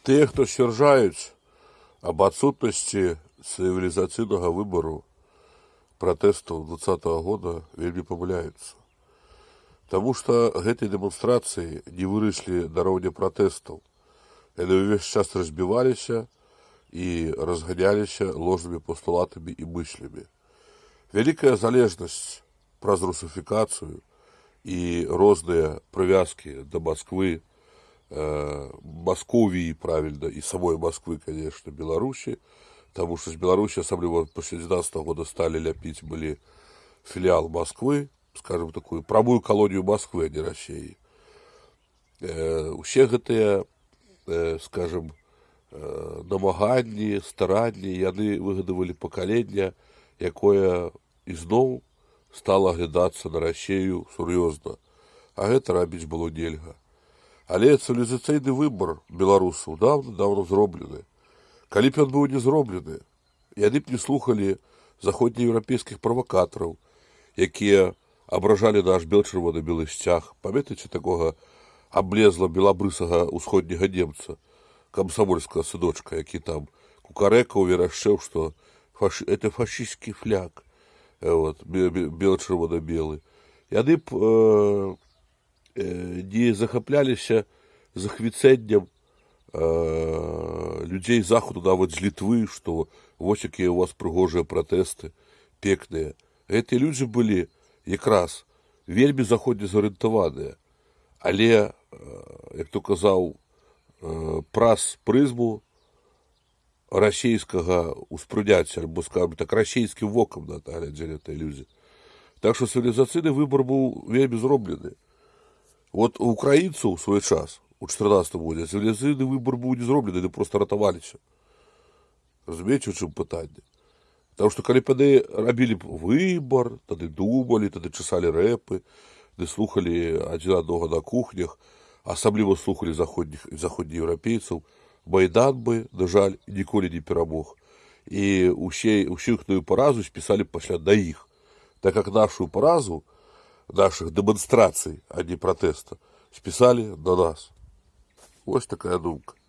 Тыя, хто сцвярджаюць аб адсутнасці цывілізацыйнага выбару пратэстаў двадцатого года вельмі памыляюцца. Таму што гэтыя дэманстрацыі не выраслі на роўня пратэстаў. Яны ўвесь час разбіваліся і разганяліся ложнымі пастулатамі і мыслямі. Вялікая залежнасць праз русифікацыю і розныя прывязкі да Масквы, э, Масковіі правільна і самой Масквы, конечно, Беларусі, таму што з Беларусі асабліва пасля 19 года сталі ляпіць былі філіал Масквы, скажем такую прамую калонію Масквы, а не рассеі. Э, усе гэтыя э, скажем намаганні, старанні яны выгадавалі пакалення, якое ізноў стала аглядацца на рассею сур'ёзна, а гэта рабіць было нельга. Але цывілізацыйны выбар беларусаў даўно даўно зроблены. Калі б ён быў не зроблены, яны б не слухалі заходнееўрапейскіх правакатараў, якія абражалі наш бел-чырвоны белы сцяг, памятаеце такога аблезла белабрысага ўсходняга немца, камсамольскага сыночка, які там кукарэкаў верашчэў, што фаш... это фашысцкі фляг вот, бел-чырвона-белы. Яны б э, э, не захапляліся захвіцэннем э, людзей захаду нават з літвы, што вось якія у вас прыгожыя пратэсты пекныя. Гэтыя людзі былі якраз вельмі заходне зарыентаваныя, але як то казаў праз прызму расійскага ўспрыняцця альбо скажем так расійскім вокам на глядзелі этой людзі. Так што цывілізацыйны выбар быў вельмі зроблены. Вот у украінцаў свой час у 14 годзе цывілізацыйны выбар быў не зроблены, яны проста ратаваліся. Разумееце, у чым пытанне. Таму што калі паны рабілі б выбар, тады думалі, тады часалі рэпы, ды слухалі адзін аднога на кухнях, асабліва слухалі заходніх заходнееўрапейцаў, Майдан бы, на жаль, ніколі не перамог. І ўсе, ўсю іхную паразу спісалі пасля да іх. Так як нашу паразу нашых дэманстрацый, а не пратэста, спісалі на нас. Вось такая думка.